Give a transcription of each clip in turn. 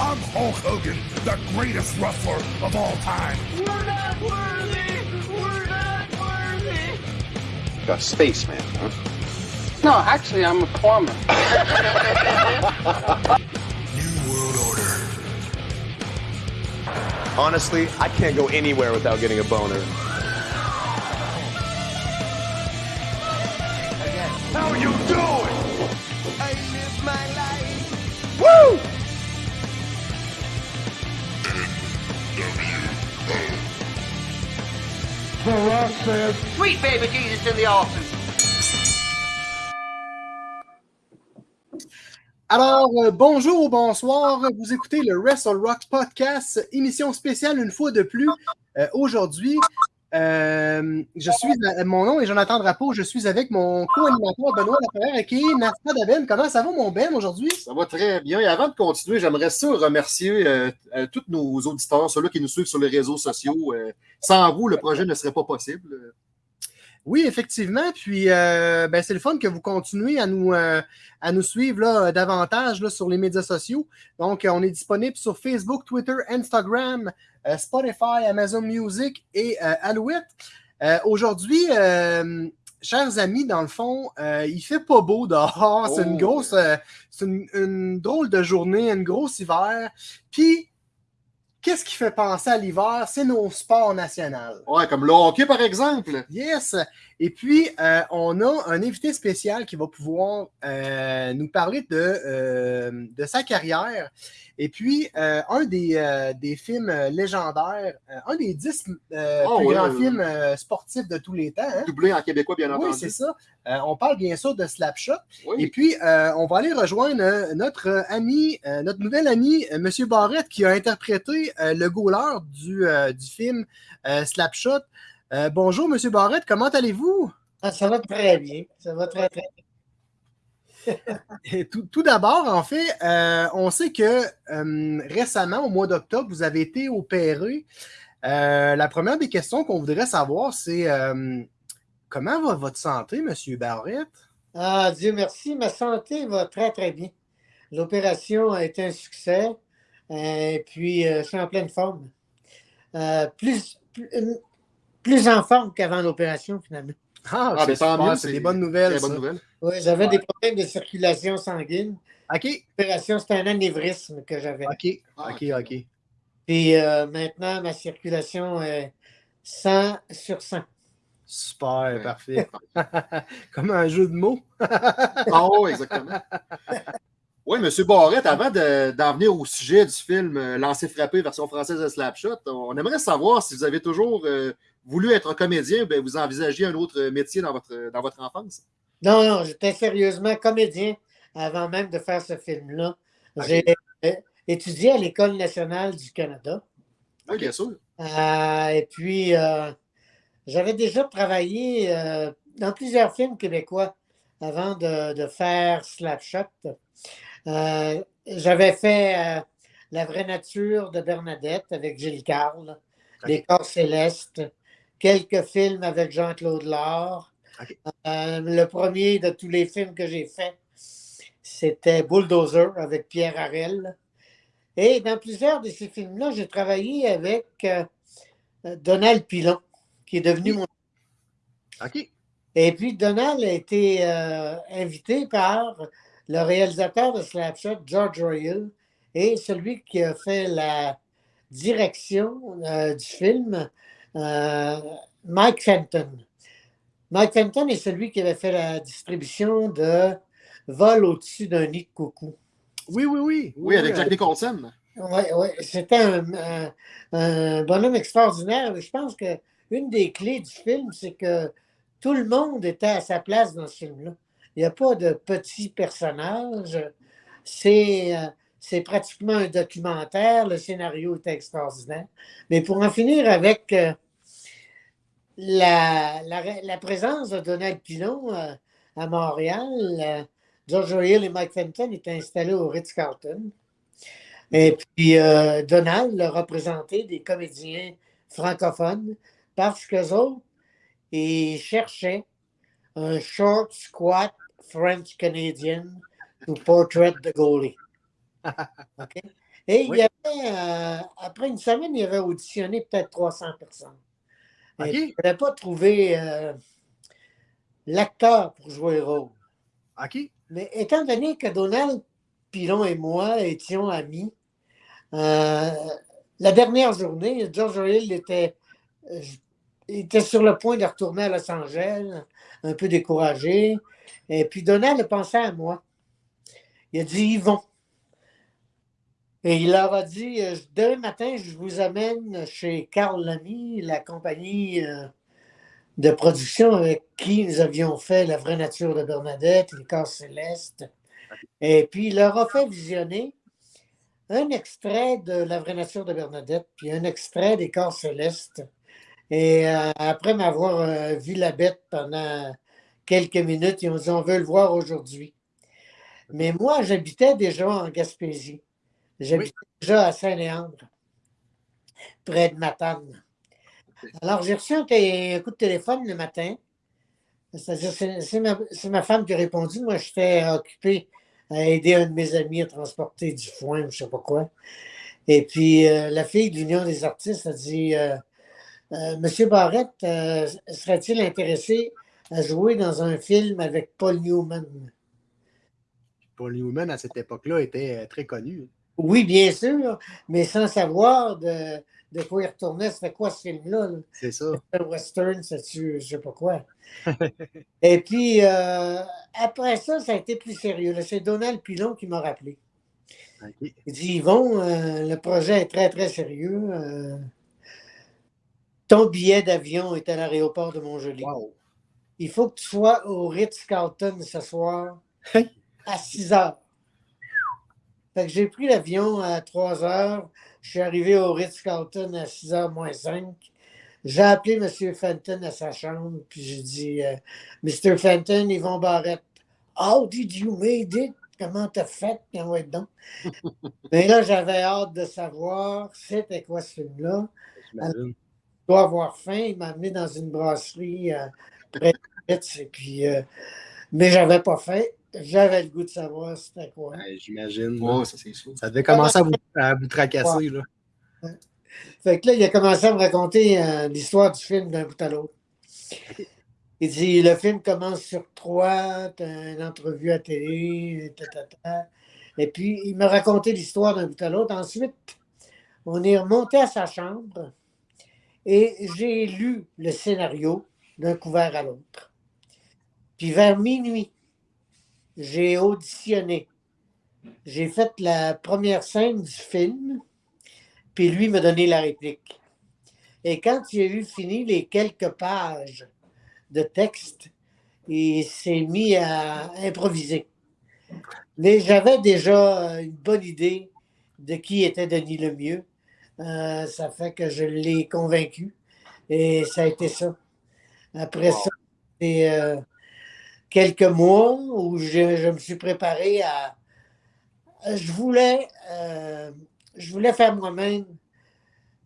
I'm Hulk Hogan, the greatest wrestler of all time. We're not worthy! We're not worthy! A spaceman, huh? No, actually, I'm a plumber. New World Order. Honestly, I can't go anywhere without getting a boner. Alors, euh, bonjour ou bonsoir, vous écoutez le Wrestle Rock Podcast, émission spéciale une fois de plus. Euh, Aujourd'hui, euh, je suis, euh, mon nom est Jonathan Drapeau, je suis avec mon co-animateur Benoît Laferrière qui est Nasta Daben. Comment ça va mon Ben aujourd'hui? Ça va très bien. Et avant de continuer, j'aimerais ça remercier euh, euh, tous nos auditeurs, ceux-là qui nous suivent sur les réseaux sociaux. Euh, sans vous, le projet ne serait pas possible. Oui, effectivement. Puis, euh, ben, c'est le fun que vous continuez à nous, euh, à nous suivre là, davantage là, sur les médias sociaux. Donc, euh, on est disponible sur Facebook, Twitter, Instagram, euh, Spotify, Amazon Music et euh, Alouette. Euh, Aujourd'hui, euh, chers amis, dans le fond, euh, il fait pas beau dehors. C'est une Oh. grosse, euh, c'est une, une drôle de journée, une grosse hiver. Puis, qu'est-ce qui fait penser à l'hiver? C'est nos sports nationaux. Ouais, comme le hockey, par exemple. Yes! Et puis, euh, on a un invité spécial qui va pouvoir euh, nous parler de, euh, de sa carrière. Et puis, un des, des films légendaires, un des dix Oh, plus grands films sportifs de tous les temps. hein. Doublé en québécois, bien Oui, entendu. c'est ça. On parle bien sûr de Slapshot. Oui. Et puis, on va aller rejoindre notre ami, notre nouvel ami, M. Barrett, qui a interprété le goaler du, du film Slapshot. Euh, bonjour, M. Barrett, comment allez-vous? Ah, ça va très bien. Ça va très, très Et Tout, tout d'abord, en fait, euh, on sait que euh, récemment, au mois d'octobre, vous avez été opéré. La première des questions qu'on voudrait savoir, c'est comment va votre santé, M. Barrett? Ah, Dieu merci, ma santé va très, très bien. L'opération a été un succès. Et puis, je suis en pleine forme. Plus, plus, plus en forme qu'avant l'opération, finalement. Ah, Ah, c'est ben, c'est des bonnes nouvelles. Très bonne ça. nouvelle. Oui, j'avais des problèmes de circulation sanguine. OK, L'opération, c'était un anévrisme que j'avais. OK, Ah, OK, OK. Puis euh, maintenant, ma circulation est 100 sur 100. Super, Ouais. parfait. Comme un jeu de mots. Ah oui, exactement. Oui, M. Barrette, avant de- d'en venir au sujet du film euh, Lancer frappé version française de Slapshot, on aimerait savoir si vous avez toujours euh, voulu être comédien, ben, vous envisagiez un autre métier dans votre, dans votre enfance? Non, non, j'étais sérieusement comédien avant même de faire ce film-là. J'ai euh, étudié à l'École nationale du Canada. Oui, bien sûr. Euh, et puis, euh, j'avais déjà travaillé euh, dans plusieurs films québécois avant de, de faire Slapshot. J'avais fait La vraie nature de Bernadette avec Gilles Carle, Les corps célestes, quelques films avec Jean-Claude Laure. Euh, le premier de tous les films que j'ai fait, c'était Bulldozer avec Pierre Harel. Et dans plusieurs de ces films-là, j'ai travaillé avec euh, Donald Pilon, qui est devenu mon. OK. Et puis, Donald a été euh, invité par le réalisateur de Slapshot, George Royal, et celui qui a fait la direction euh, du film, Mike Fenton. Mike Fenton est celui qui avait fait la distribution de Vol au-dessus d'un nid de coucou. Oui, oui, oui. Oui, avec euh, Jack Nicholson. Oui, oui. C'était un, un- un bonhomme extraordinaire. Je pense que une des clés du film, c'est que tout le monde était à sa place dans ce film-là. Il n'y a pas de petits personnages. C'est euh, c'est pratiquement un documentaire. Le scénario est extraordinaire. Mais pour en finir avec euh, la, présence de Donald Pilon euh, à Montréal, euh, George Hill et Mike Fenton étaient installés au Ritz-Carlton. Et puis, Donald l'a représenté des comédiens francophones parce qu'eux autres, ils cherchaient un short, squat French Canadian to portrait the goalie. Et il y avait, euh, après une semaine, il avait auditionné peut-être 300 personnes. OK. Et il n'avait pas trouvé euh, l'acteur pour jouer le rôle. OK. Mais étant donné que Donald Pilon et moi étions amis, euh, la dernière journée, George Hill était, était sur le point de retourner à Los Angeles, un peu découragé. Et puis Donald a pensé à moi. Il a dit Yvon. Et il leur a dit euh, Demain matin, je vous amène chez Carl Lamy, la compagnie euh, de production avec qui nous avions fait La vraie nature de Bernadette, Les corps célestes. Et puis il leur a fait visionner un extrait de La vraie nature de Bernadette, puis un extrait des corps célestes. Et euh, après m'avoir vu la bête pendant quelques minutes, ils ont dit on veut le voir aujourd'hui. Mais moi, j'habitais déjà en Gaspésie. J'habitais déjà à Saint-Léandre, près de Matane. Alors, j'ai reçu un, coup de téléphone le matin. C'est-à-dire, c'est ma, femme qui a répondu. Moi, j'étais occupé à aider un de mes amis à transporter du foin, je ne sais pas quoi. Et puis, euh, la fille de l'Union des artistes a dit euh, euh, Monsieur Barrette, serait-il intéressé à jouer dans un film avec Paul Newman Paul Newman, à cette époque-là, était très connu. Oui, bien sûr, mais sans savoir de, de quoi il retournait. C'était quoi ce film-là? là? C'est ça. un western, c'est-tu, je sais pas quoi. Et puis, euh, après ça, ça a été plus sérieux. C'est Donald Pilon qui m'a rappelé. Il dit, Yvon, euh, le projet est très, très sérieux. euh, ton billet d'avion est à l'aéroport de Montjoli. Wow. Il faut que tu sois au Ritz-Carlton ce soir à 6 heures. Fait que j'ai pris l'avion à 3 heures. Je suis arrivé au Ritz-Carlton à 6 heures moins 5. J'ai appelé M. Fenton à sa chambre, puis j'ai dit euh, Mr. Fenton, Yvon Barrette, how did you made it? Comment t'as fait? Comment être donc? Mais là, j'avais hâte de savoir c'était quoi ce film-là? Je dois avoir faim. Il m'a amené dans une brasserie euh, près de Ritz, et puis, euh, mais j'avais pas faim. J'avais le goût de savoir c'était quoi. Ouais, J'imagine. Ouais, ça c'est sûr. Ça devait commencer à vous, à vous tracasser. Là. Fait que là, il a commencé à me raconter euh, l'histoire du film d'un bout à l'autre. Il dit le film commence sur trois, t'as une entrevue à télé, ta, ta, ta. Et puis, il m'a raconté l'histoire d'un bout à l'autre. Ensuite, on est remonté à sa chambre et j'ai lu le scénario d'un couvert à l'autre. Puis vers minuit, j'ai auditionné. J'ai fait la première scène du film, puis lui m'a donné la réplique. Et quand il a eu fini les quelques pages de texte, il s'est mis à improviser. Mais j'avais déjà une bonne idée de qui était Denis Lemieux. Euh, ça fait que je l'ai convaincu. Et ça a été ça. Après ça, c'est euh, quelques mois où je, je me suis préparé à. Je voulais, euh, je voulais faire moi-même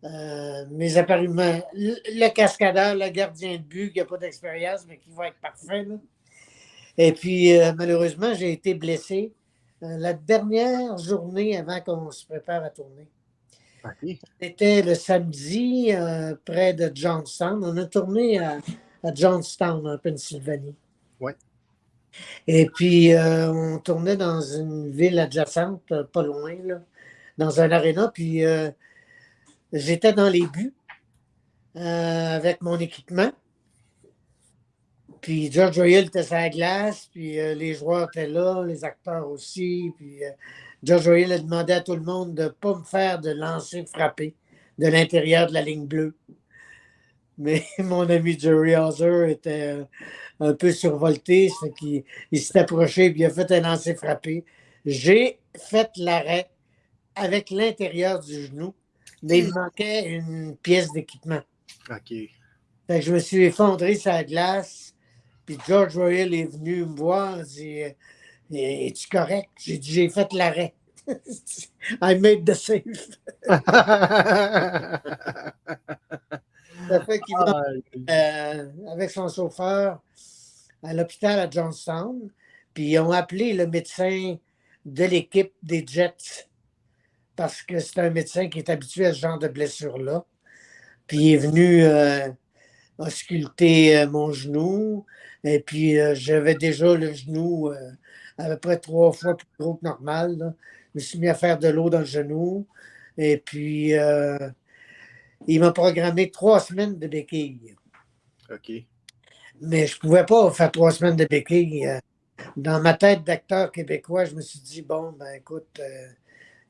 euh, mes apparuements. Le, le cascadeur, le gardien de but qui n'a pas d'expérience, mais qui va être parfait. là. Et puis, euh, malheureusement, j'ai été blessé la dernière journée avant qu'on se prépare à tourner. C'était le samedi près de Johnstown. On a tourné à, à Johnstown, en Pennsylvanie. Ouais. Et puis, euh, on tournait dans une ville adjacente, euh, pas loin, dans un aréna. Puis, euh, j'étais dans les buts avec mon équipement. Puis, George Royal était sur la glace, puis les joueurs étaient là, les acteurs aussi. Puis, George Royal a demandé à tout le monde de ne pas me faire de lancer frappé de l'intérieur de la ligne bleue. Mais mon ami Jerry Hauser était un peu survolté, qu'il il s'est approché et il a fait un lancer frappé. J'ai fait l'arrêt avec l'intérieur du genou, mais il me manquait une pièce d'équipement. OK. Fait que je me suis effondré sur la glace, puis George Royal est venu me voir, il dit euh, Es-tu correct J'ai dit J'ai fait l'arrêt. I made the save. Ça fait qu'il m'a euh, avec son chauffeur à l'hôpital à Johnstown. Puis ils ont appelé le médecin de l'équipe des Jets parce que c'est un médecin qui est habitué à ce genre de blessure-là. Puis il est venu euh, ausculter euh, mon genou. Et puis j'avais déjà le genou à peu près trois fois plus gros que normal. là. Je me suis mis à faire de l'eau dans le genou. Et puis il m'a programmé trois semaines de béquille. OK. Mais je ne pouvais pas faire trois semaines de béquille. euh. Dans ma tête d'acteur québécois, je me suis dit, bon, ben écoute, euh,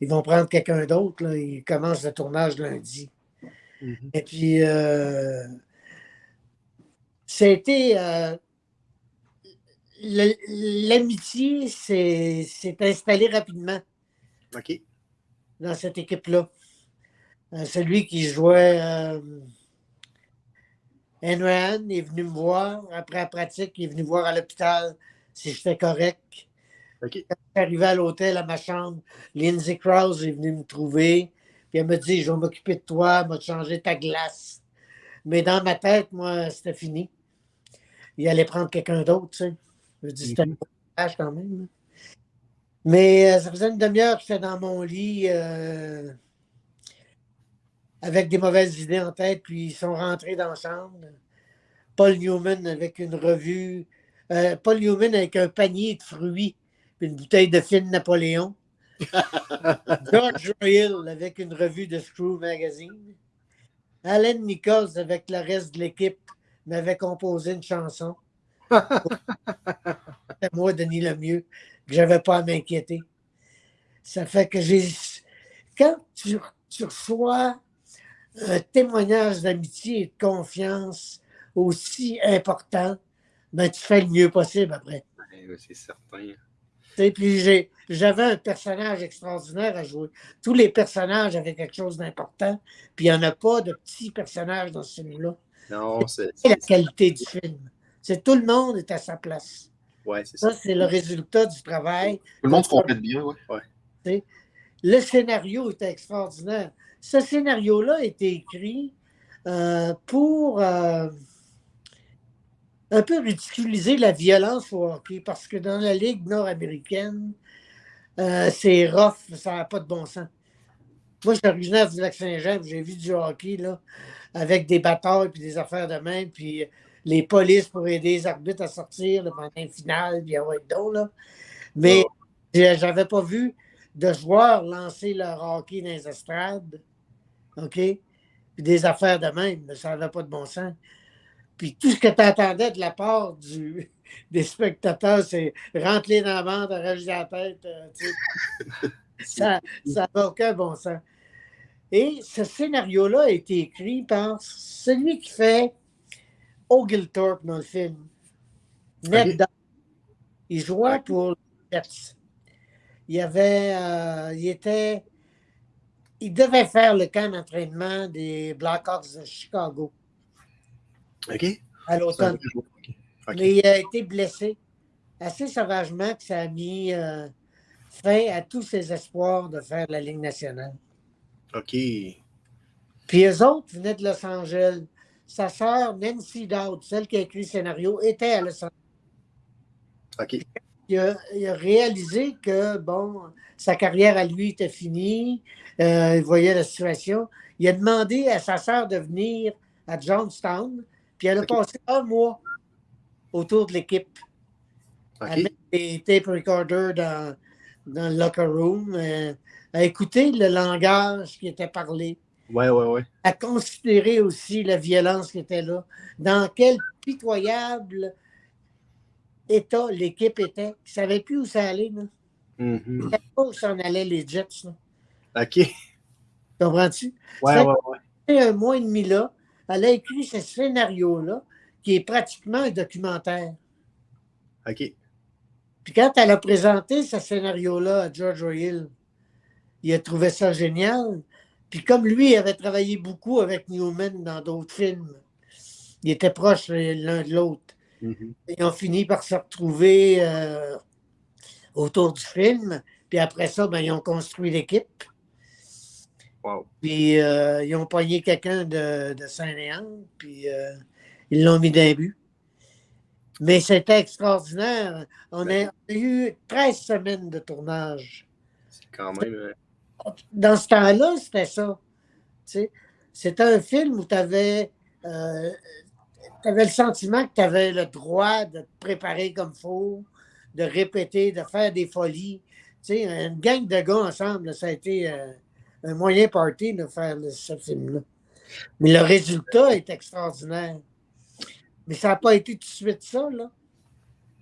ils vont prendre quelqu'un d'autre. Ils commencent le tournage lundi. Mhm. Et puis, euh, été. euh, L'amitié s'est s'est installée rapidement OK. dans cette équipe-là. Euh, celui qui jouait euh, Henry est venu me voir après la pratique, il est venu voir à l'hôpital si j'étais correct. Quand je suis arrivé à l'hôtel, à ma chambre, Lindsay Krause est venue me trouver. Puis elle m'a dit Je vais m'occuper de toi, je vais te changer ta glace. Mais dans ma tête, moi, c'était fini. Il allait prendre quelqu'un d'autre, tu sais. Je dis C'était un Mhm. message quand même. Mais euh, ça faisait une demi-heure que j'étais dans mon lit euh, avec des mauvaises idées en tête, puis ils sont rentrés dans la chambre. Paul Newman avec une revue, euh, Paul Newman avec un panier de fruits, puis une bouteille de film Napoléon. George Royal avec une revue de Screw Magazine. Alan Nichols avec le reste de l'équipe m'avait composé une chanson. C'était moi, Denis Lemieux, que j'avais pas à m'inquiéter. Ça fait que j'ai. Quand tu, tu reçois un témoignage d'amitié et de confiance aussi important, ben, tu fais le mieux possible après. Ouais, c'est certain. Puis j'avais un personnage extraordinaire à jouer. Tous les personnages avaient quelque chose d'important, puis il n'y en a pas de petits personnages dans ce film-là. Non, c'est. La qualité du film. C'est tout le monde est à sa place. Ouais, c'est ça. Ça, c'est le résultat du travail. Tout le monde se complète bien, ouais. Le scénario était extraordinaire. Ce scénario-là a été écrit euh, pour euh, un peu ridiculiser la violence au hockey, parce que dans la Ligue nord-américaine, euh, c'est rough, ça n'a pas de bon sens. Moi, je suis originaire du Lac-Saint-Jean, j'ai vu du hockey là, avec des batailles puis des affaires de même, puis les polices pour aider les arbitres à sortir pendant une finale, puis ouais, donc, là. Mais j'avais pas vu de joueurs lancer leur hockey dans les estrades. OK? Puis des affaires de même, mais ça n'avait pas de bon sens. Puis tout ce que tu entendais de la part du, des spectateurs, c'est rentrer dans la bande, arracher la tête. euh, ça n'a aucun bon sens. Et ce scénario-là a été écrit par celui qui fait Oglethorpe dans le film. Ned Ok. Dodd. Il jouait pour les Jets. Il avait, euh, il était, il devait faire le camp d'entraînement des Blackhawks de Chicago OK. à l'automne. Mais il a été blessé assez sauvagement que ça a mis euh, fin à tous ses espoirs de faire la Ligue nationale. OK. Puis eux autres venaient de Los Angeles. Sa sœur, Nancy Dowd, celle qui a écrit le scénario, était à Los Angeles. OK. Il a, il a réalisé que, bon, sa carrière à lui était finie. Euh, il voyait la situation. Il a demandé à sa sœur de venir à Johnstown. Puis elle a passé un mois autour de l'équipe. à OK. mettre des tape recorders dans, dans le locker room, euh, à écouter le langage qui était parlé, Ouais, ouais, ouais. à considérer aussi la violence qui était là, dans quel pitoyable état l'équipe était. Ils ne savaient plus où ça allait. Là. Mhm. Ils ne savaient pas où s'en allaient les Jets. là. OK. Comprends-tu? ouais. Et un mois et demi là, elle a écrit ce scénario-là, qui est pratiquement un documentaire. OK. Puis quand elle a présenté ce scénario-là à George Royal, il a trouvé ça génial. Puis comme lui il avait travaillé beaucoup avec Newman dans d'autres films, ils étaient proches l'un de l'autre. Mhm. Ils ont fini par se retrouver euh, autour du film. Puis après ça, ben, ils ont construit l'équipe. Wow. Puis euh, ils ont pogné quelqu'un de, de Saint-Léon, puis euh, ils l'ont mis d'un but. Mais c'était extraordinaire. On a, a eu 13 semaines de tournage. C'est quand même. euh, dans ce temps-là, c'était ça. Tu sais, C'était un film où tu avais, le sentiment que tu avais le droit de te préparer comme il faut, de répéter, de faire des folies. Tu sais, une gang de gars ensemble, ça a été un moyen party de faire ce film-là. Mais le résultat est extraordinaire. Mais ça n'a pas été tout de suite ça, là.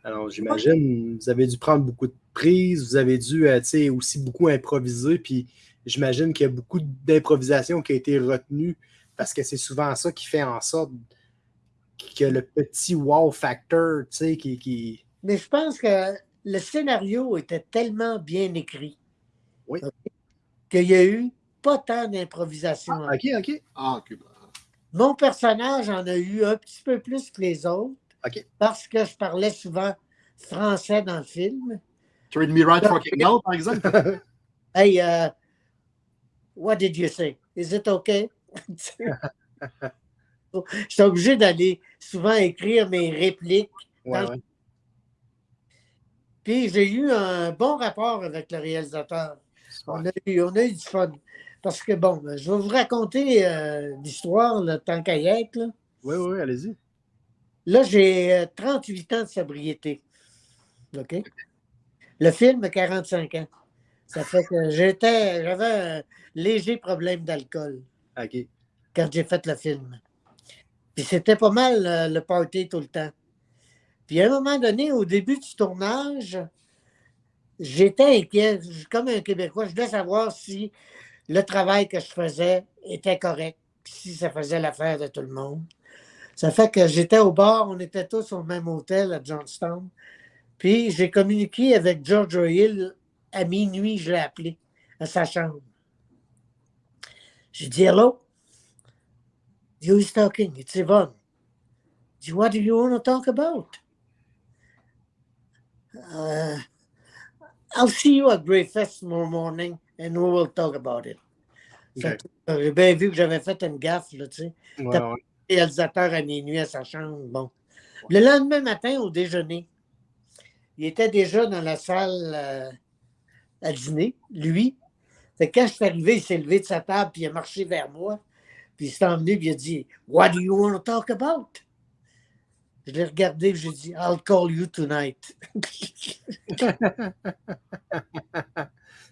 Alors, j'imagine, vous avez dû prendre beaucoup de prises, vous avez dû, euh, tu sais, aussi beaucoup improviser, puis j'imagine qu'il y a beaucoup d'improvisation qui a été retenue parce que c'est souvent ça qui fait en sorte que le petit wow factor, tu sais, qui, qui... Mais je pense que le scénario était tellement bien écrit oui. Qu'il n'y a eu pas tant d'improvisation. Ah, OK, OK. Ah, Mon personnage en a eu un petit peu plus que les autres parce que je parlais souvent français dans le film. Treat me right fucking hell, par exemple? hey, uh, what did you say? Is it okay? je suis obligé d'aller souvent écrire mes répliques. Puis j'ai eu un bon rapport avec le réalisateur. On a, eu, on a eu du fun. Parce que, bon, je vais vous raconter euh, l'histoire, le temps qu'à Oui, oui, allez-y. Là, j'ai 38 euh, ans de sobriété. OK? Le film a 45 ans. Ça fait que j'étais, j'avais un léger problème d'alcool. OK. Quand j'ai fait le film. Puis c'était pas mal euh, le party tout le temps. Puis à un moment donné, au début du tournage, j'étais inquiet. Comme un Québécois, je voulais savoir si le travail que je faisais était correct, si ça faisait l'affaire de tout le monde. Ça fait que j'étais au bar, on était tous au même hôtel à Johnstown. Puis j'ai communiqué avec George Hill à minuit, je l'ai appelé à sa chambre. J'ai dit Hello. Is talking? It's Yvonne. What do you want to talk about? Uh, I'll see you at breakfast tomorrow morning and we will talk about it. J'ai bien vu que j'avais fait une gaffe, là, tu sais. Ouais, ouais. réalisateur à minuit à sa chambre. Bon. Le lendemain matin, au déjeuner, il était déjà dans la salle euh, à dîner, lui. Fait quand je suis arrivé, il s'est levé de sa table puis il a marché vers moi. Puis il s'est emmené et il a dit What do you want to talk about? Je l'ai regardé et j'ai dit I'll call you tonight.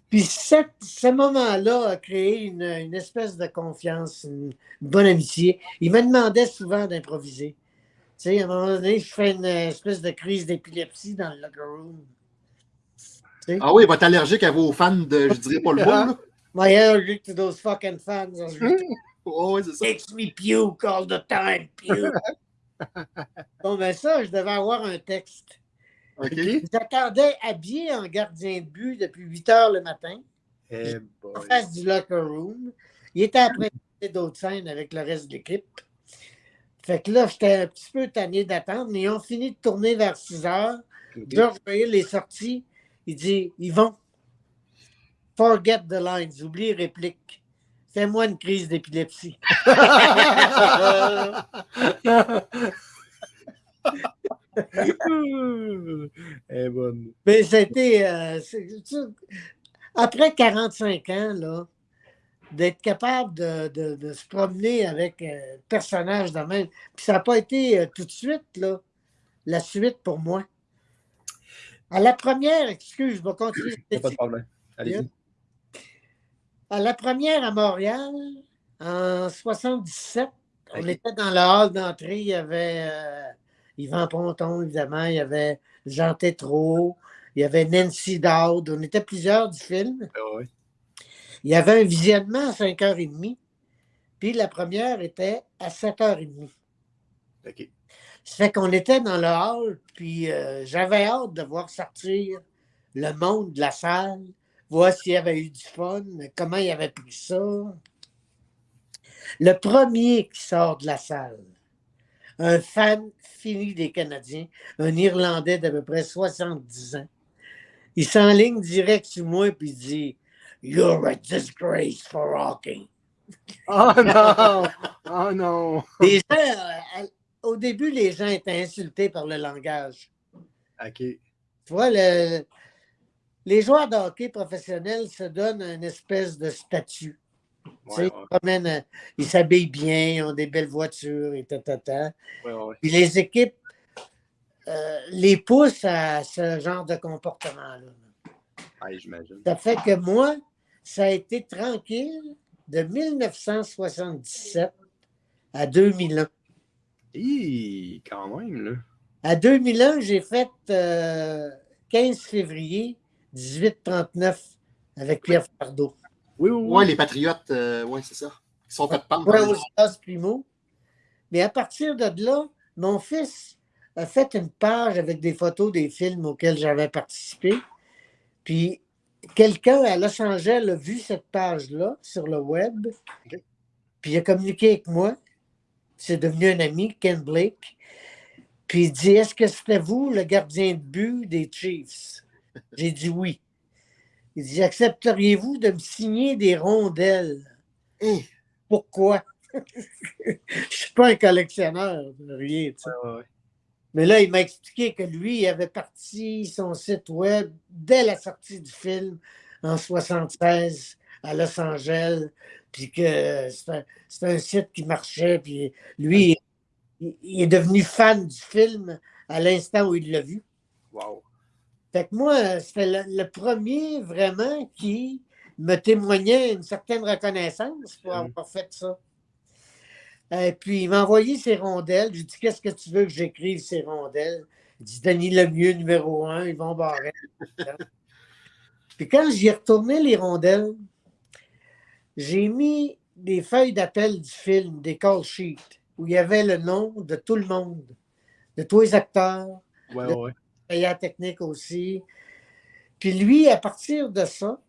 Puis ce moment-là a créé une, espèce de confiance, une, bonne amitié. Il me demandait souvent d'improviser. Tu sais, à un moment donné, je fais une espèce de crise d'épilepsie dans le locker room. Ah oui, il va être allergique à vos fans de, je dirais pas le mot. My allergic to those fucking fans. oh, oui, c'est ça. Makes me puke all the time, puke. Bon, ben ça, je devais avoir un texte. J'attendais habillé en gardien de but depuis 8 heures le matin. Hey eh en face du locker room. Il était après d'autres scènes avec le reste de l'équipe. Fait que là, j'étais un petit peu tanné d'attendre, mais ils ont fini de tourner vers 6 heures. George Royal est sorti. Il dit Ils vont. Forget the lines, oublie réplique. Fais-moi une crise d'épilepsie. Eh, bonne. Mais c'était. Euh, après 45 ans, là, d'être capable de, se promener avec un personnage de même. Puis ça n'a pas été euh, tout de suite, là, la suite pour moi. À la première, excuse, je vais continuer. Pas de problème. Allez-y. À la première à Montréal, en 77, on était dans le hall d'entrée, il y avait euh, Yvan Ponton, évidemment, il y avait Jean Tétrault, il y avait Nancy Dowd, on était plusieurs du film. Ah il y avait un visionnement à 5h30, puis la première était à 7h30. OK. Ça fait qu'on était dans le hall, puis euh, j'avais hâte de voir sortir le monde de la salle, voir s'il y avait eu du fun, comment il avait pris ça. Le premier qui sort de la salle, un fan fini des Canadiens, un Irlandais d'à peu près 70 ans, il s'enligne direct sur moi puis il dit You're a disgrace for hockey. Oh non! Oh non! Les gens, au début, les gens étaient insultés par le langage. OK. Tu vois, le, les joueurs de hockey professionnels se donnent une espèce de statut. Ouais, Ils, euh, ils s'habillent bien, ils ont des belles voitures et ta, ta, ta. ouais, ouais. Puis les équipes euh, les poussent à ce genre de comportement-là. J'imagine. Ça fait que moi, ça a été tranquille de 1977 à 2001. Hi, quand même, là. À 2001, j'ai fait euh, 15 février 1839 avec Pierre Fardeau. Oui, oui, oui. Ouais, les Patriotes, euh, ouais, c'est ça. Ils sont fait pendre. Primo. Mais à partir de là, mon fils a fait une page avec des photos des films auxquels j'avais participé. Puis quelqu'un à Los Angeles a vu cette page-là sur le web. Puis il a communiqué avec moi. C'est devenu un ami, Ken Blake. Puis il dit Est-ce que c'était vous le gardien de but des Chiefs J'ai dit oui. Il dit Accepteriez-vous de me signer des rondelles? Hein? Pourquoi? Je ne suis pas un collectionneur de rien. tu sais. Ouais, ouais. Mais là, il m'a expliqué que lui, il avait parti son site web dès la sortie du film en 76 à Los Angeles, puis que c'est un, site qui marchait, puis lui, il, il est devenu fan du film à l'instant où il l'a vu. Wow. Fait que moi, c'était le, le premier vraiment qui me témoignait une certaine reconnaissance pour Mhm. avoir fait ça. Et puis, il m'a envoyé ses rondelles. J'ai dit Qu'est-ce que tu veux que j'écrive ces rondelles? Il dit Denis Lemieux, numéro un, Yvon Barrette. puis quand j'y ai retourné les rondelles, j'ai mis des feuilles d'appel du film, des call sheets, où il y avait le nom de tout le monde, de tous les acteurs, Ouais, ouais. La technique aussi. Puis lui, à partir de ça,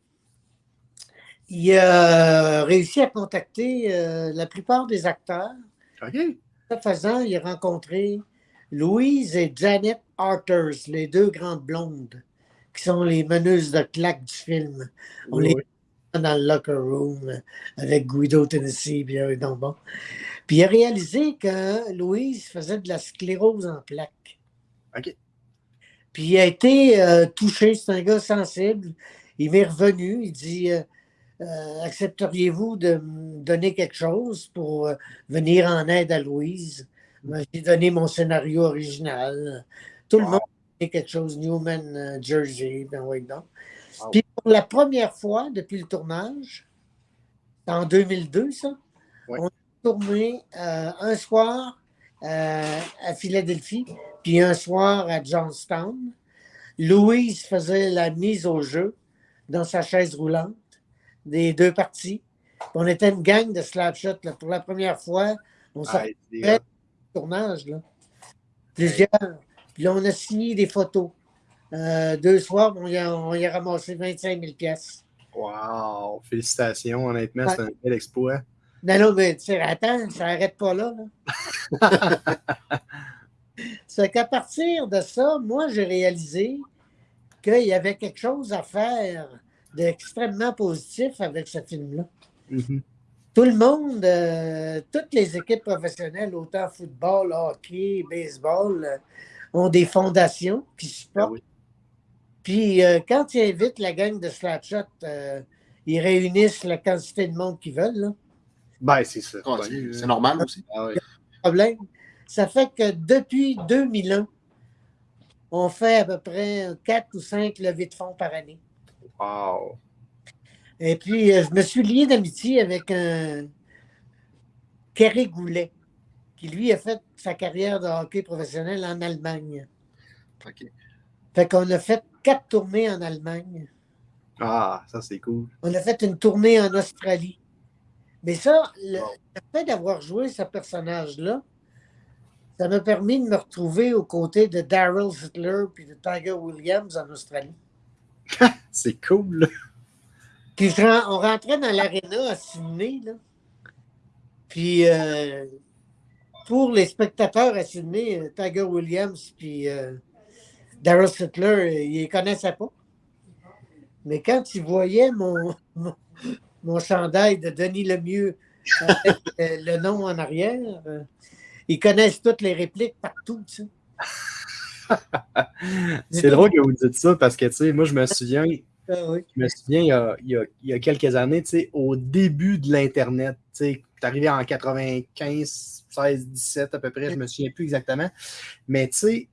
il a réussi à contacter euh, la plupart des acteurs. OK. Ce faisant, il a rencontré Louise et Janet Arthurs, les deux grandes blondes, qui sont les meneuses de claques du film. On Oui, les dans le locker room avec Guido Tennessee, puis euh, donc bon. Puis il a réalisé que Louise faisait de la sclérose en plaques. OK. Puis il a été euh, touché, c'est un gars sensible. Il m'est revenu, il dit euh, euh, Accepteriez-vous de me donner quelque chose pour venir en aide à Louise? J'ai donné mon scénario original. Tout le monde a donné quelque chose, Newman, Jersey, ben oui. Wow. Puis pour la première fois depuis le tournage, en 2002, ça, on a tourné un soir euh, à Philadelphie, puis un soir à Johnstown. Louise faisait la mise au jeu dans sa chaise roulante des deux parties. On était une gang de slapshot. Là. Pour la première fois, on s'est Ah, fait hot. tournage. Là. Plusieurs. Puis là, on a signé des photos. Euh, deux soirs, on y, a, on y a ramassé 25 000 pièces. Wow. Félicitations, honnêtement, Ouais. c'est un bel exploit. Non, non, mais tu sais, attends, ça n'arrête pas là. là. C'est qu'à partir de ça, moi, j'ai réalisé qu'il y avait quelque chose à faire d'extrêmement positif avec ce film-là. Mhm. Tout le monde, euh, toutes les équipes professionnelles, autant football, hockey, baseball, euh, ont des fondations qui Ah supportent. oui. Puis euh, quand ils invitent la gang de Slapshot, ils réunissent la quantité de monde qu'ils veulent. Là. Ben, c'est ça. Ah, Ben, c'est normal aussi. ah ouais. problème. Ça fait que depuis 2001, on fait à peu près 4 ou 5 levées de fonds par année. Wow. Et puis, euh, je me suis lié d'amitié avec un Kerry Goulet, qui lui a fait sa carrière de hockey professionnel en Allemagne. OK. Fait qu'on a fait quatre tournées en Allemagne. Ah, ça, c'est cool. On a fait une tournée en Australie. Mais ça, le, fait d'avoir joué ce personnage-là, ça m'a permis de me retrouver aux côtés de Daryl Hitler puis de Tiger Williams en Australie. C'est cool. Puis on rentrait dans l'aréna à Sydney, là. Puis euh, pour les spectateurs à Sydney, euh, Tiger Williams puis euh, Daryl Hitler, euh, ils les connaissaient pas. Mais quand ils voyaient mon, mon, mon chandail de Denis Lemieux avec euh, le nom en arrière, euh, ils connaissent toutes les répliques partout, tu sais. C'est drôle que vous dites ça parce que, tu sais, moi, je me souviens, Ah oui. Je me souviens, il y a, il y a- il y a quelques années, tu sais, au début de l'Internet, tu sais, arrivé en 95, 16, 17 à peu près, je me souviens plus exactement. Mais tu sais,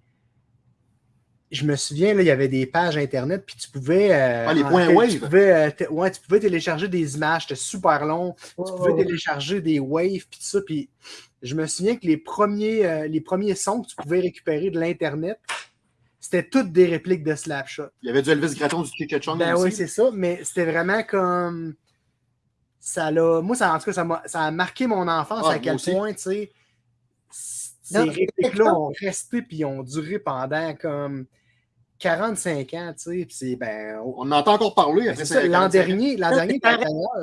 je me souviens, là, il y avait des pages Internet, puis tu pouvais. euh, Ah, les points tu wave. pouvais, euh, ouais, tu pouvais télécharger des images, c'était super long. Tu Ouais, pouvais ouais. télécharger des waves, puis tout ça. Puis je me souviens que les premiers, euh, les premiers sons que tu pouvais récupérer de l'Internet, c'était toutes des répliques de Slapshot. Il y avait du Elvis Gratton du Kika Chung Ben aussi. oui, c'est ça, mais c'était vraiment comme. Ça l'a. Moi, ça, en tout cas, ça, m'a- ça a marqué mon enfance Ah, à quel aussi. point, tu sais, ces répliques-là ont resté puis ont duré pendant comme 45 ans, tu sais. Puis c'est, ben, On en entend encore parler ben, l'an 45 ans. dernier, l'an dernier,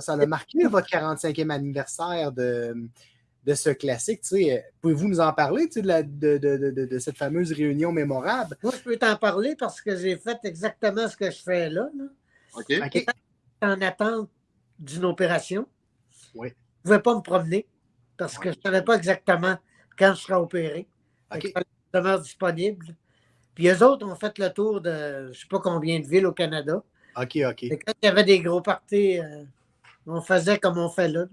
ça a marqué votre 45e anniversaire de, de ce classique. tu sais. Pouvez-vous nous en parler tu sais, de, la- de, de- de- de- de cette fameuse réunion mémorable? Moi, je peux t'en parler parce que j'ai fait exactement ce que je fais là. là. OK. OK. En attente d'une opération. Oui. Je ne pouvais pas me promener parce que je ne savais pas exactement quand je serais opéré. Fait que OK. Je demeure disponible. Puis eux autres ont fait le tour de je ne sais pas combien de villes au Canada. OK, OK. Et quand il y avait des gros parties, euh, on faisait comme on fait là.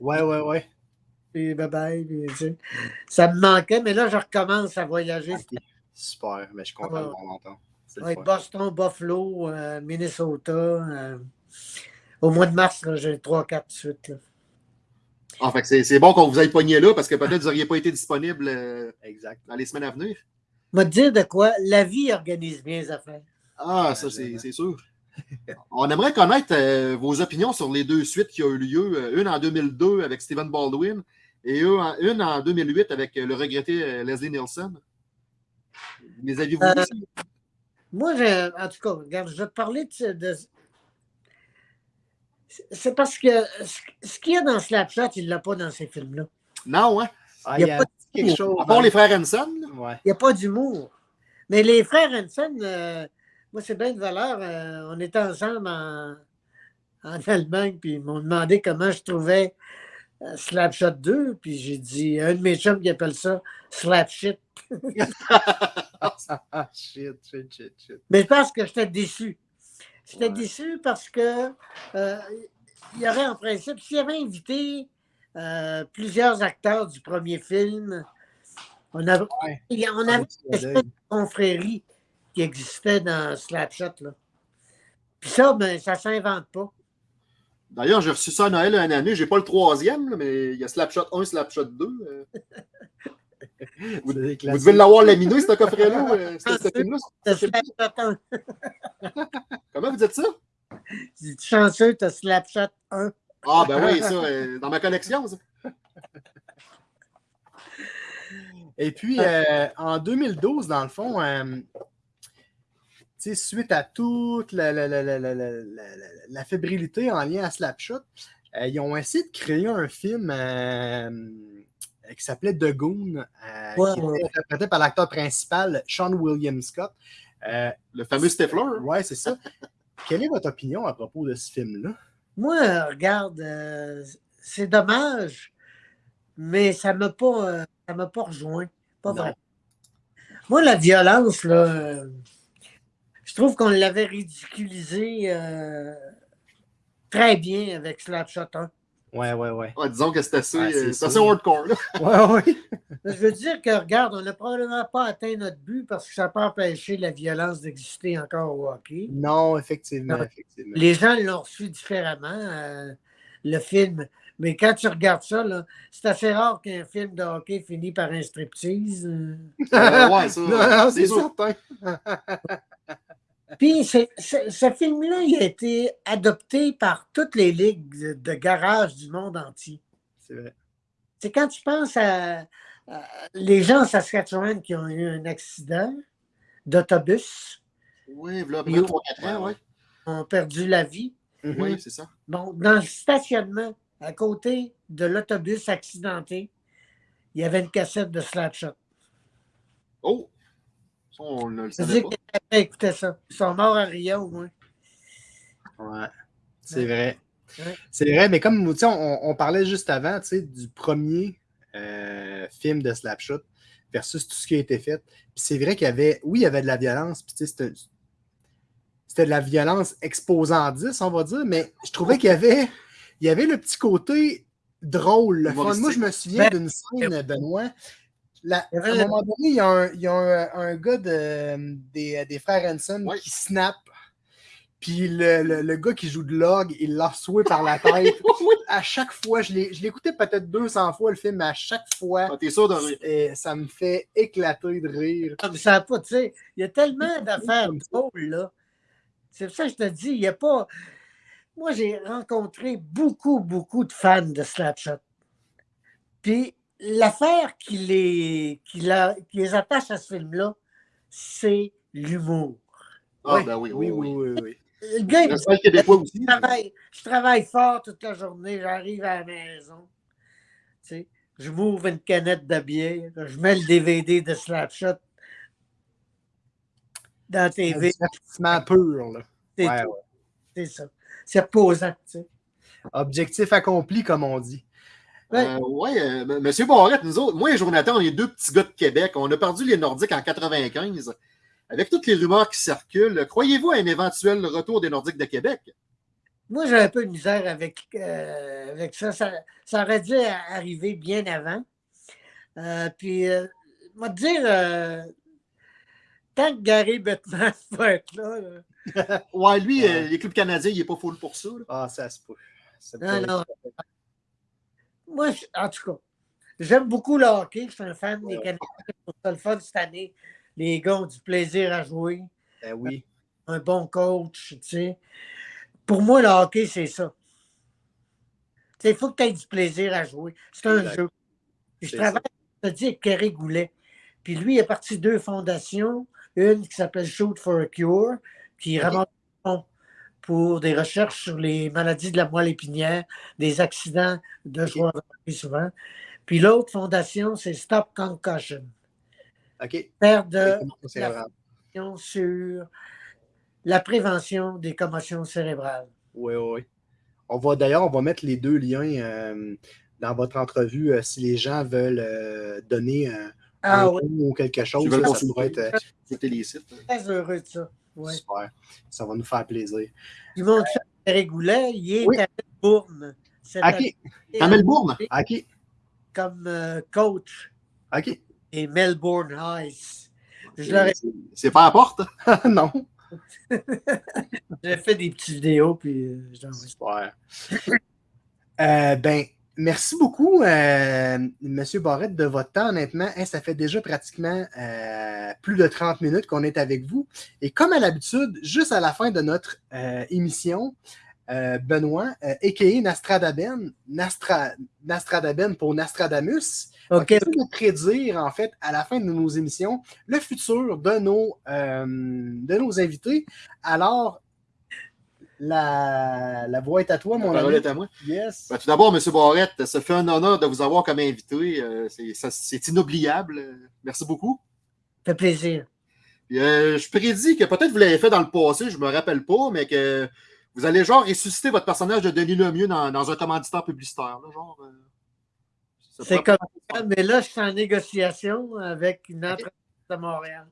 Ouais, ouais, ouais. Puis bye bye. puis, tu sais, ça me manquait, mais là, je recommence à voyager. OK. Super, mais je suis content Ah. de Ouais, fun. Boston, Buffalo, euh, Minnesota. euh, au mois de mars, j'ai 3-4 de suite. là. Ah, fait que c'est c'est bon qu'on vous ait pogné là parce que peut-être vous n'auriez pas été disponible euh, Exact. dans les semaines à venir. Moi, te dire de quoi? La vie organise bien les affaires. Ah, ça, c'est c'est sûr. On aimerait connaître euh, vos opinions sur les deux suites qui ont eu lieu. euh, une en 2002 avec Stephen Baldwin et une en, une en 2008 avec euh, le regretté euh, Leslie Nielsen. Les aviez-vous Euh? Moi, en tout cas, regarde, je vais te parler de. de- c'est parce que ce qu'il y a dans Slapshot, il ne l'a pas dans ces films-là. Non, hein? Ah, Il y il a y a pas quelque chose. À part les frères Hanson. là. Ouais. Il n'y a pas d'humour. Mais les frères Hanson, euh, moi, c'est bien de valeur. euh, on était ensemble en, en Allemagne, puis ils m'ont demandé comment je trouvais euh, Slapshot 2, puis j'ai dit, un de mes chums qui appelle ça Slapshit. Ah, shit, shit, shit, shit. Mais je pense que j'étais déçu. J'étais Ouais. déçu parce que euh, il y aurait en principe, s'il avait invité euh, plusieurs acteurs du premier film, on avait, Ouais. on Ah, avait une espèce de confrérie qui existait dans Slapshot. Là. Puis ça, ben, ça ne s'invente pas. D'ailleurs, j'ai reçu ça à Noël une année. J'ai pas le troisième, là, mais il y a Slapshot 1, Slapshot 2. Vous, devez l'avoir laminé, ce coffret-là. euh, ce- ce film-là. T'as ce film- Slapshot 1. Comment vous dites ça? Es chanceux, tu as Slapshot 1. Ah, ben oui, ça, euh, dans ma collection, ça. Et puis, euh, en 2012, dans le fond, suite à toute la, la- fébrilité en lien à Slapshot, ils ont essayé de créer un film qui s'appelait The Goon, euh, Ouais, qui ouais. était interprété par l'acteur principal, Sean William Scott. Euh, Le fameux Stifler. ouais, c'est ça. Quelle est votre opinion à propos de ce film-là? Moi, euh, regarde, euh, c'est dommage, mais ça ne m'a pas, euh, ça m'a pas rejoint. Pas Non. vrai. Moi, la violence, là, euh, je trouve qu'on l'avait ridiculisé euh, très bien avec Slapshot 1. Ouais, ouais, ouais. Disons que c'est assez, Ouais, euh, assez hardcore. Là. Ouais, ouais. Je veux dire que, regarde, on n'a probablement pas atteint notre but parce que ça n'a pas empêché la violence d'exister encore au hockey. Non, effectivement, effectivement. Les gens l'ont reçu différemment, euh, le film. Mais quand tu regardes ça, là, c'est assez rare qu'un film de hockey finisse par un striptease. euh. Euh, ouais, ça, c'est certain. Puis ce film-là, il a été adopté par toutes les ligues de, de garage du monde entier. C'est vrai. C'est quand tu penses à, à les gens en Saskatchewan qui ont eu un accident d'autobus, Oui, voilà, à peu Yo. près 3-4 ans, ouais. ont perdu la vie. Mhm. Oui, c'est ça. Bon, dans le stationnement, à côté de l'autobus accidenté, il y avait une cassette de Slapshot. Oh! Ça, on ne le savait pas. écoutait ça. Ils sont morts à Rio, au moins. Ouais, c'est Ouais. vrai. Ouais. C'est vrai, mais comme on, on parlait juste avant du premier euh, film de Slapshot versus tout ce qui a été fait. Puis c'est vrai qu'il y avait, oui, il y avait de la violence, puis c'était- c'était de la violence exposant 10, on va dire, mais je trouvais qu'il y avait, il y avait le petit côté drôle. le fun. Moi, je me souviens Ben, d'une scène, Benoît. La- à un moment donné, il y a un, il y a un, un gars de- des, des frères Hanson Ouais. qui snap. Puis le, le- le gars qui joue de log, il l'a soué par la tête. à chaque fois, je écouté peut-être 200 fois le film, mais à chaque fois, Ah, T'es sûr de rire. ça me fait éclater de rire. Comme ça, pas, tu sais, il y a tellement d'affaires drôles, là. C'est pour ça que je te dis, il n'y a pas. Moi, j'ai rencontré beaucoup, beaucoup de fans de Slapshot. Puis, l'affaire qui les, qui, la- qui les attache à ce film-là, c'est l'humour. Ah, Ouais. ben oui, oui, oui, oui, oui. oui. Le gars, il aussi. je travaille, je travaille fort toute la journée, j'arrive à la maison. Tu sais, je m'ouvre une canette de bière, je mets le DVD de Slapshot dans la TV. divertissement pur. là. C'est Ouais. C'est ça. C'est reposant. tu sais. Objectif accompli, comme on dit. Euh, ouais, euh, M- Monsieur Barrette, nous autres, moi et Jonathan, on est deux petits gars de Québec. On a perdu les Nordiques en 95. Avec toutes les rumeurs qui circulent, croyez-vous à un éventuel retour des Nordiques de Québec? Moi, j'ai un peu de misère avec, euh, avec ça. ça. ça aurait dû arriver bien avant. Euh, puis, euh, moi, te dire, euh, tant que Gary Bettman va être là, là, Ouais, lui, Ouais. euh, les clubs canadiens, il n'est pas full pour ça. là. Ah, ça se peut. Non, non. Moi, je- en tout cas, j'aime beaucoup le hockey. Je suis un fan des. Canadiens. Ça le fun cette année. Les gars ont du plaisir à jouer. Ben oui. Un bon coach, tu sais. Pour moi, le hockey, c'est ça. Tu sais, Il faut que tu aies du plaisir à jouer. C'est un Exact. jeu. Puis je C'est travaille, je te dis, avec Kerry Goulet. Puis lui, il est parti deux fondations. Une qui s'appelle Shoot for a Cure, qui ramasse pour des recherches sur les maladies de la moelle épinière, des accidents de joueurs de hockey souvent. Puis l'autre fondation, c'est Stop Concussion. OK. Faire de la- sur la prévention des commotions cérébrales. Oui, oui, oui. On va d'ailleurs, on va mettre les deux liens euh, dans votre entrevue euh, si les gens veulent euh, donner euh, Ah un oui, ou quelque chose. Ils veulent là, ça consulter. pourrait être euh, Écoutez les sites. très heureux de ça. Ouais. super. Ça va nous faire plaisir. Du monde ça, Eric Goulet, il est Oui. à Melbourne. OK. année, À Melbourne? OK. Comme euh, coach OK. et Melbourne leur ai C'est- pas à la porte? non. j'ai fait des petites vidéos, puis euh, je leur ai- Super. Euh, ben, merci beaucoup, euh, Monsieur Barrette, de votre temps. Honnêtement, Hein, ça fait déjà pratiquement euh, plus de 30 minutes qu'on est avec vous. Et comme à l'habitude, juste à la fin de notre euh, émission, euh, Benoît, euh, a.k.a. Nastradaben, Nastra, Nastradaben pour Nastradamus, OK. essaie de prédire, en fait, à la fin de nos émissions, le futur de nos, euh, de nos invités. Alors, la, la voix est à toi, La mon parole ami. est à moi. Yes. Ben, tout d'abord, M. Barrette, ça fait un honneur de vous avoir comme invité. Euh, c'est- inoubliable. Merci beaucoup. Ça fait plaisir. Puis, euh, je prédis que peut-être vous l'avez fait dans le passé, je me rappelle pas, mais que vous allez genre ressusciter votre personnage de Denis Lemieux dans, dans un commanditaire publicitaire. là, genre, euh, C'est comme ça, mais là, je suis en négociation avec une entreprise de Montréal.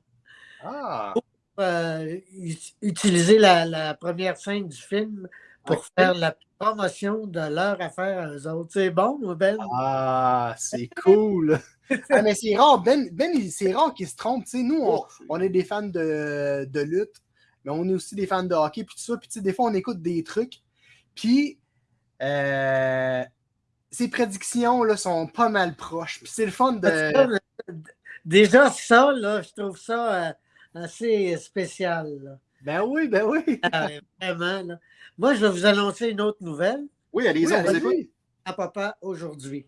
Ah, euh, ut- utiliser la, la première scène du film pour faire la promotion de leur affaire à eux autres. C'est bon, Ben? ah c'est cool. Ah, mais c'est rare, Ben, ben c'est rare qu'il se trompe. tu sais. Nous, on, Oh, on est des fans de, de lutte, mais on est aussi des fans de hockey, puis tout ça. Puis tu sais, des fois, on écoute des trucs. Puis, euh, ses prédictions là, sont pas mal proches. Puis c'est le fun de. Déjà, ça, là, je trouve ça euh, assez spécial. là. Ben oui, ben oui. Ah, vraiment. là. Moi, je vais vous annoncer une autre nouvelle Oui, allez-y, Oui, à papa aujourd'hui.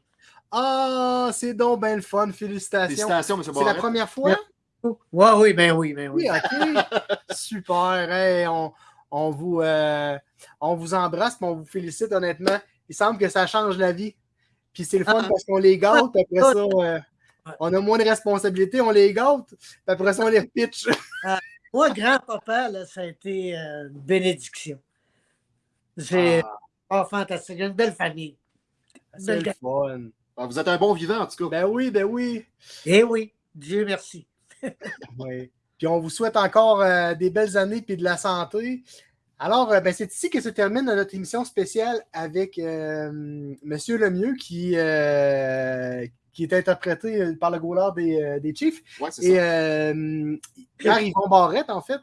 Ah, c'est donc ben le fun. Félicitations. Félicitations, M. C'est la première fois? Oui, oui, ben oui, ben oui. Oui, OK. Super. Hey, on, on vous, euh, on vous embrasse, mais on vous félicite honnêtement. Il semble que ça change la vie. Puis c'est le fun Ah. parce qu'on les gâte. puis Après ça, euh, on a moins de responsabilités, on les gâte. Puis après ça, on les pitch. Moi, grand-papa, ça a été euh, une bénédiction. J'ai Ah, oh, fantastique. J'ai une belle famille. c'est le fun. Ah, Vous êtes un bon vivant, en tout cas. Ben oui, ben oui. Eh oui, Dieu merci. Oui. Puis on vous souhaite encore euh, des belles années et de la santé. Alors, euh, ben, c'est ici que se termine notre émission spéciale avec euh, Monsieur Lemieux qui, euh, qui est interprété par le goaler des, euh, des Chiefs. Ouais, c'est Et ça. euh, Pierre-Yvon Barrette, en fait.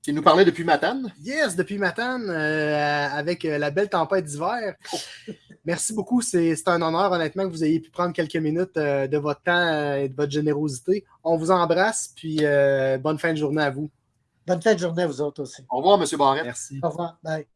Qui nous parlait depuis Matane. Yes, depuis Matane, euh, avec euh, la belle tempête d'hiver. Merci beaucoup. C'est c'est un honneur, honnêtement, que vous ayez pu prendre quelques minutes euh, de votre temps euh, et de votre générosité. On vous embrasse, puis euh, bonne fin de journée à vous. Bonne fin de journée à vous autres aussi. Au revoir, M. Barrette. Merci. Au revoir. Bye.